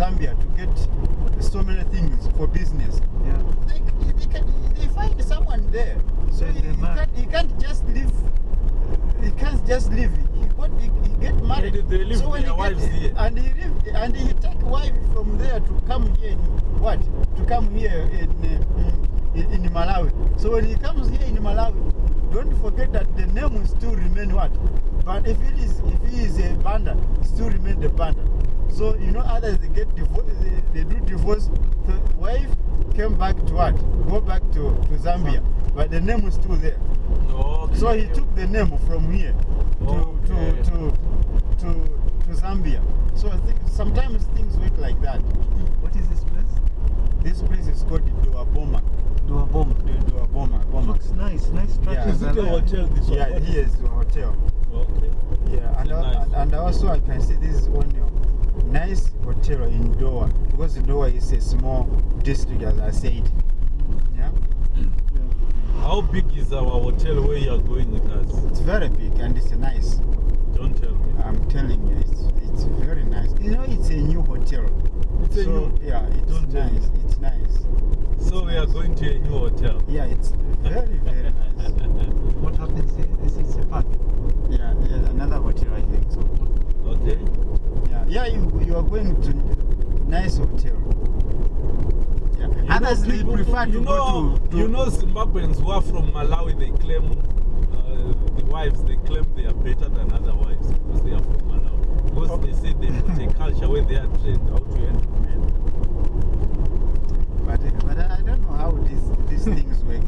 Zambia to get so many things for business. Yeah. They, they, can, they find someone there. So Then he, they he, marry. can't, he can't just live. He can't just live. He, got, he, he get married. they- they leave so when their he wives get, here. And he live, and he take wife from there to come here. In, what? To come here in, uh, in in Malawi. So when he comes here in Malawi, don't forget that the name will still remain what. But if it is if he is a banda, still remain the banda. So you know others they get divorced, they, they do divorce. The wife came back to what? Go back to, to Zambia, but the name was still there. Okay. So he took the name from here to Okay. to, to to to Zambia. So I think sometimes things work like that. What is this place? This place is called Dowa Boma. Dua Bomb. Dowa Boma. Boma. Looks nice, nice structures. Is it a hotel? This one? Yeah, What here is- is the hotel. Okay. Yeah, and, a nice and, and also I can see this is one of nice hotel in Dowa because Dowa is a small district as I said. Yeah, Yeah. How big is our hotel where you are going with us? it's very big and it's nice. Don't tell me. I'm telling you, it's it's very nice. You know, it's a new hotel. It's a so, new- Yeah, it's Don't nice. me. It's nice. So we are going to a new hotel. Yeah, it's very very nice. What happens here? This is a park. Yeah, you you are going to nice hotel. Yeah, You know, others they people- prefer to you know, go to, to You know, Zimbabweans who are from Malawi, they claim uh, the wives, they claim they are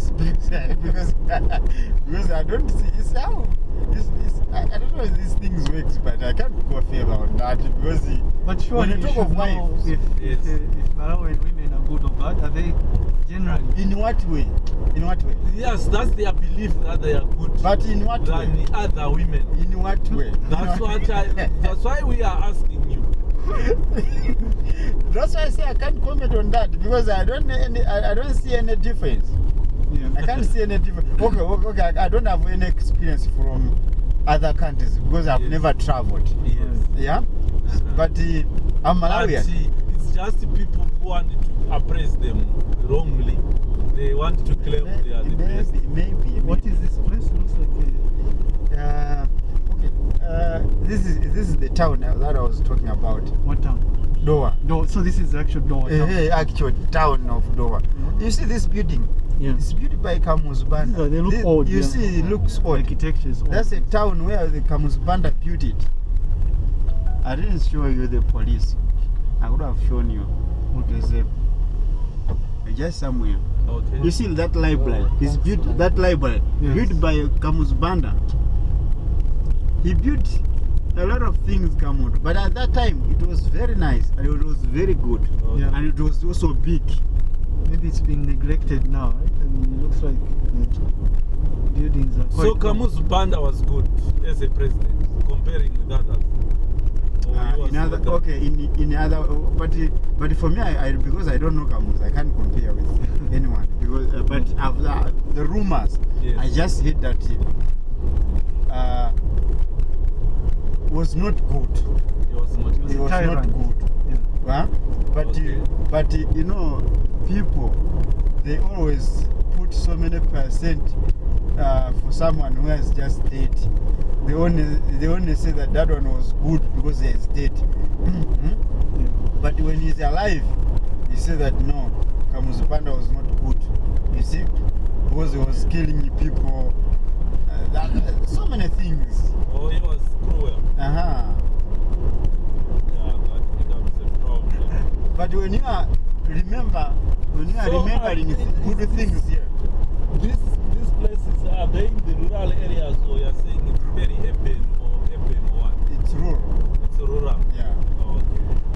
things works because because I don't see it's how it's, it's, I, I don't know if these things works but I can't go favor on that because the, But sure when you you talk should of wives if, Yes. if, if Malawian women are good or bad. Are they generally? in what way in what way Yes, that's their belief that they are good but in what way than the other women. in what way That's what I. That's why we are asking you. that's why I say I can't comment on that because I don't any, I, I don't see any difference Yeah. I can't see any difference okay okay, okay I, don't have any experience from other countries because I've Yes. never traveled Yes. yeah Uh-huh. but uh, I'm But Malawian uh, it's just people who want to appraise them wrongly. They want to claim they are the best. maybe, maybe, What is this place? Looks like a, Uh, okay. Uh, this is this is the town that I was talking about. what town? Doha. Do, so this is the actual Doha Eh, town. Uh, actual town of Doha. Mhm. You see this building? Yeah. It's built by Kamusbanda. Yeah, they look This- old, You yeah. see, it looks old. Architecture is old. That's a town where the Kamusbanda built it. I didn't show you the police. I would have shown you. Okay. There's a just somewhere. Okay. You see that library? It's built that library Yes. built by Kamusbanda. He built a lot of things Kamut, but at that time it was very nice and it was very good, Okay. Yeah. and it was also big. Maybe it's been neglected now, right? And it looks like the buildings are quite So Camus' Banda was good as a president, comparing with others. Uh, in other, okay, in in other, but uh, but for me, I, I because I don't know Camus, I can't compare with anyone. Because uh, but after the rumors, Yes. I just heard that uh, was not good. He was not. He was It was not good. Yeah. Huh? But Okay. uh, but uh, you know, people they always put so many percent uh, for someone who has just dead. They only they only say that that one was good because he is dead. But when he's alive, he said that no, Kamuzu Banda was not good. You see, because he was killing people. Uh, that, so many things. Oh, he was cruel. Uh huh. Yeah, that becomes a problem. But when you are remember, when you remembering good things here, This